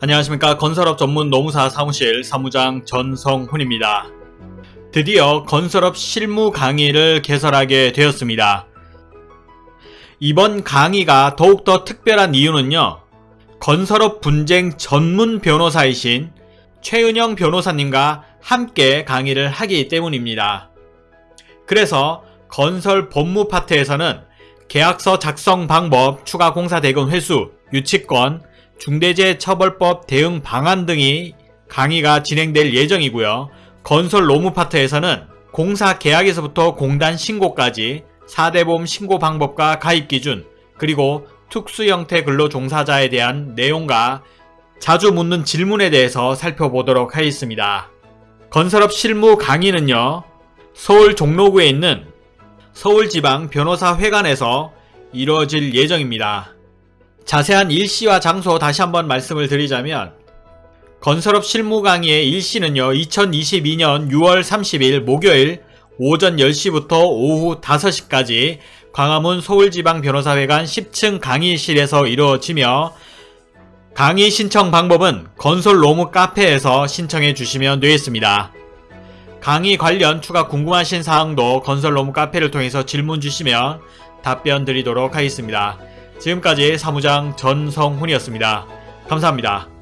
안녕하십니까 건설업 전문 노무사 사무실 사무장 전성훈입니다. 드디어 건설업 실무 강의를 개설하게 되었습니다. 이번 강의가 더욱더 특별한 이유는요. 건설업 분쟁 전문 변호사이신 최은영 변호사님과 함께 강의를 하기 때문입니다. 그래서 건설 법무 파트에서는 계약서 작성 방법, 추가 공사 대금 회수, 유치권, 중대재해처벌법 대응 방안 등이 강의가 진행될 예정이고요. 건설 노무 파트에서는 공사 계약에서부터 공단 신고까지 4대보험 신고 방법과 가입 기준, 그리고 특수 형태 근로 종사자에 대한 내용과 자주 묻는 질문에 대해서 살펴보도록 하겠습니다. 건설업 실무 강의는요. 서울 종로구에 있는 서울지방 변호사회관에서 이루어질 예정입니다. 자세한 일시와 장소 다시 한번 말씀을 드리자면 건설업 실무 강의의 일시는요 2022년 6월 30일 목요일 오전 10시부터 오후 5시까지 광화문 서울지방변호사회관 10층 강의실에서 이루어지며 강의 신청 방법은 건설 로무 카페에서 신청해 주시면 되겠습니다. 강의 관련 추가 궁금하신 사항도 건설 로무 카페를 통해서 질문 주시면 답변 드리도록 하겠습니다. 지금까지 사무장 전성훈이었습니다. 감사합니다.